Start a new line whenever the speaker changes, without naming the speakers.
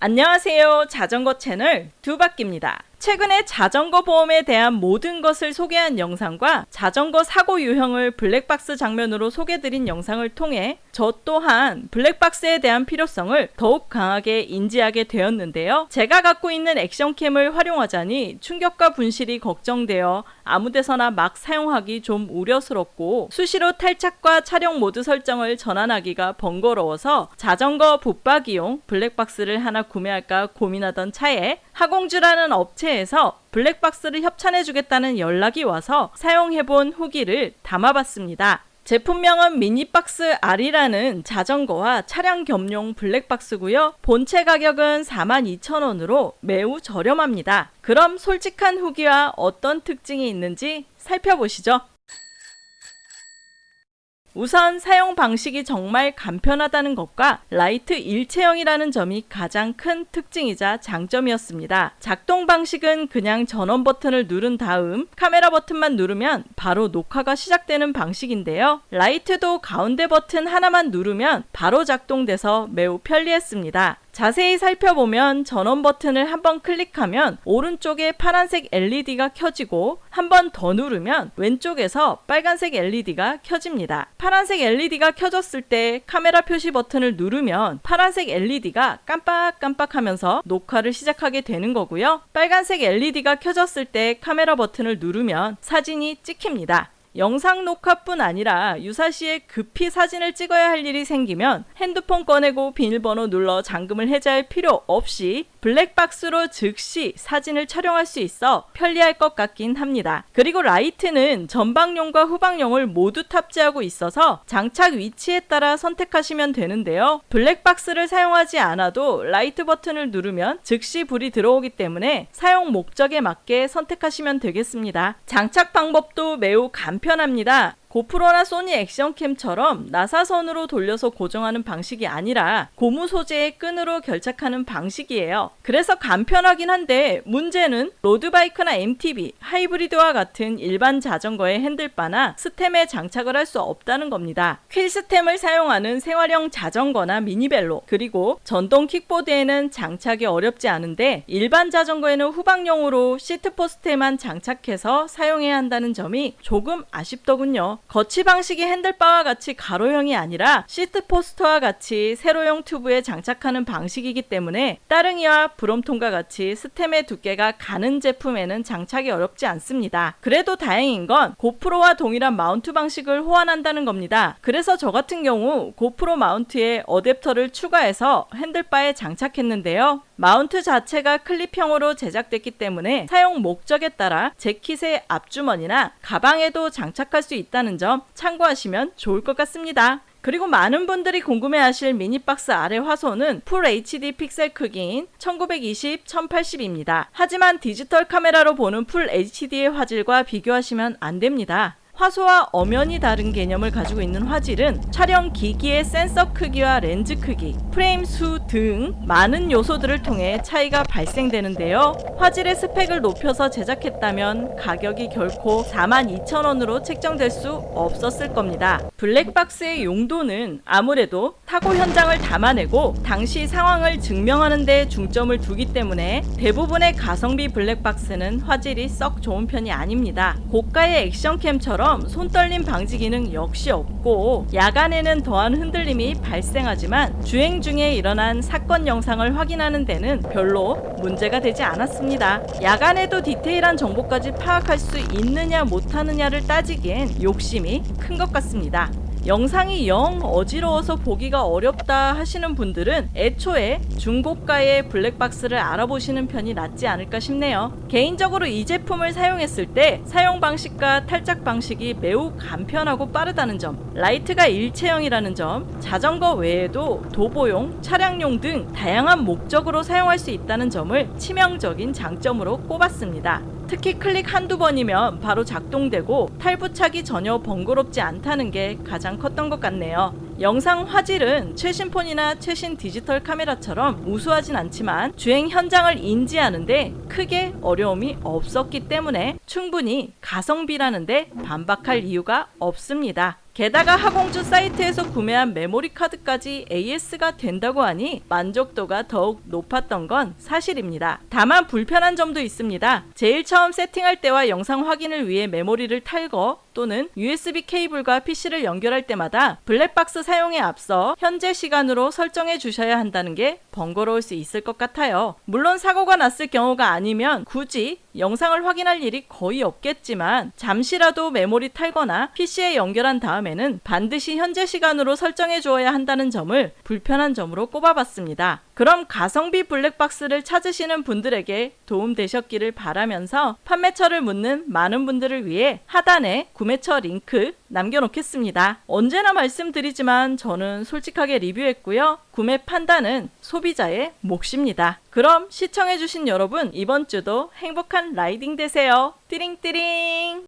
안녕하세요. 자전거 채널 두바퀴입니다. 최근에 자전거 보험에 대한 모든 것을 소개한 영상과 자전거 사고 유형을 블랙박스 장면으로 소개드린 영상을 통해 저 또한 블랙박스에 대한 필요성을 더욱 강하게 인지하게 되었는데요. 제가 갖고 있는 액션캠을 활용하자니 충격과 분실이 걱정되어 아무데서나 막 사용하기 좀 우려스럽고 수시로 탈착과 촬영 모드 설정을 전환하기가 번거로워서 자전거 붙박이용 블랙박스를 하나 구매할까 고민하던 차에 하공주라는 업체에서 블랙박스를 협찬해주겠다는 연락이 와서 사용해본 후기를 담아봤습니다. 제품명은 미니박스 R이라는 자전거와 차량 겸용 블랙박스고요. 본체 가격은 42,000원으로 매우 저렴합니다. 그럼 솔직한 후기와 어떤 특징이 있는지 살펴보시죠. 우선 사용 방식이 정말 간편하다는 것과 라이트 일체형이라는 점이 가장 큰 특징이자 장점이었습니다. 작동 방식은 그냥 전원 버튼을 누른 다음 카메라 버튼만 누르면 바로 녹화가 시작되는 방식인데요. 라이트도 가운데 버튼 하나만 누르면 바로 작동돼서 매우 편리했습니다. 자세히 살펴보면 전원 버튼을 한번 클릭하면 오른쪽에 파란색 LED가 켜지고 한 번 더 누르면 왼쪽에서 빨간색 LED가 켜집니다. 파란색 LED가 켜졌을 때 카메라 표시 버튼을 누르면 파란색 LED가 깜빡깜빡 하면서 녹화를 시작하게 되는 거고요. 빨간색 LED가 켜졌을 때 카메라 버튼을 누르면 사진이 찍힙니다. 영상 녹화뿐 아니라 유사시에 급히 사진을 찍어야 할 일이 생기면 핸드폰 꺼내고 비밀번호 눌러 잠금을 해제할 필요 없이 블랙박스로 즉시 사진을 촬영할 수 있어 편리할 것 같긴 합니다. 그리고 라이트는 전방용과 후방용을 모두 탑재하고 있어서 장착 위치에 따라 선택하시면 되는데요. 블랙박스를 사용하지 않아도 라이트 버튼을 누르면 즉시 불이 들어오기 때문에 사용 목적에 맞게 선택하시면 되겠습니다. 장착 방법도 매우 간편 합니다. 고프로나 소니 액션캠처럼 나사선으로 돌려서 고정하는 방식이 아니라 고무 소재의 끈으로 결착하는 방식이에요. 그래서 간편하긴 한데 문제는 로드바이크나 MTB, 하이브리드와 같은 일반 자전거의 핸들바나 스템에 장착을 할 수 없다는 겁니다. 퀼 스템을 사용하는 생활형 자전거나 미니벨로 그리고 전동 킥보드에는 장착이 어렵지 않은데 일반 자전거에는 후방용으로 시트포스트에만 장착해서 사용해야 한다는 점이 조금 아쉽더군요. 거치 방식이 핸들바와 같이 가로형이 아니라 시트포스트와 같이 세로형 튜브에 장착하는 방식이기 때문에 따릉이와 브롬톤과 같이 스템의 두께가 가는 제품에는 장착이 어렵지 않습니다. 그래도 다행인 건 고프로와 동일한 마운트 방식을 호환한다는 겁니다. 그래서 저 같은 경우 고프로 마운트에 어댑터를 추가해서 핸들바에 장착했는데요. 마운트 자체가 클립형으로 제작됐기 때문에 사용 목적에 따라 재킷의 앞주머니나 가방에도 장착할 수 있다는 점 참고하시면 좋을 것 같습니다. 그리고 많은 분들이 궁금해하실 미니박스 R의 화소는 풀 HD 픽셀 크기인 1920, 1080입니다. 하지만 디지털 카메라로 보는 풀 HD의 화질과 비교하시면 안 됩니다. 화소와 엄연히 다른 개념을 가지고 있는 화질은 촬영 기기의 센서 크기와 렌즈 크기, 프레임 수 등 많은 요소들을 통해 차이가 발생되는데요. 화질의 스펙을 높여서 제작했다면 가격이 결코 42,000원으로 책정될 수 없었을 겁니다. 블랙박스의 용도는 아무래도 타고 현장을 담아내고 당시 상황을 증명하는 데 중점을 두기 때문에 대부분의 가성비 블랙박스는 화질이 썩 좋은 편이 아닙니다. 고가의 액션캠처럼 손떨림 방지 기능 역시 없고 야간에는 더한 흔들림이 발생하지만 주행 중에 일어난 사건 영상을 확인하는 데는 별로 문제가 되지 않았습니다. 야간에도 디테일한 정보까지 파악할 수 있느냐 못하느냐를 따지기엔 욕심이 큰 것 같습니다. 영상이 영 어지러워서 보기가 어렵다 하시는 분들은 애초에 중고가의 블랙박스를 알아보시는 편이 낫지 않을까 싶네요. 개인적으로 이 제품을 사용했을 때 사용 방식과 탈착 방식이 매우 간편하고 빠르다는 점, 라이트가 일체형이라는 점, 자전거 외에도 도보용, 차량용 등 다양한 목적으로 사용할 수 있다는 점을 치명적인 장점으로 꼽았습니다. 특히 클릭 한두 번이면 바로 작동되고 탈부착이 전혀 번거롭지 않다는 게 가장 컸던 것 같네요. 영상 화질은 최신 폰이나 최신 디지털 카메라처럼 우수하진 않지만 주행 현장을 인지하는데 크게 어려움이 없었기 때문에 충분히 가성비라는데 반박할 이유가 없습니다. 게다가 하공주 사이트에서 구매한 메모리 카드까지 AS가 된다고 하니 만족도가 더욱 높았던 건 사실입니다. 다만 불편한 점도 있습니다. 제일 처음 세팅할 때와 영상 확인을 위해 메모리를 탈거 또는 USB 케이블과 PC를 연결할 때마다 블랙박스 사용에 앞서 현재 시간으로 설정해 주셔야 한다는 게 번거로울 수 있을 것 같아요. 물론 사고가 났을 경우가 아니면 굳이 영상을 확인할 일이 거의 없겠지만 잠시라도 메모리 탈거나 PC에 연결한 다음에는 반드시 현재 시간으로 설정해 주어야 한다는 점을 불편한 점으로 꼽아봤습니다. 그럼 가성비 블랙박스를 찾으시는 분들에게 도움 되셨기를 바라면서 판매처를 묻는 많은 분들을 위해 하단에 구매처 링크 남겨놓겠습니다. 언제나 말씀드리지만 저는 솔직하게 리뷰했고요. 구매 판단은 소비자의 몫입니다. 그럼 시청해주신 여러분 이번 주도 행복한 riding 되세요. 띠링띠링!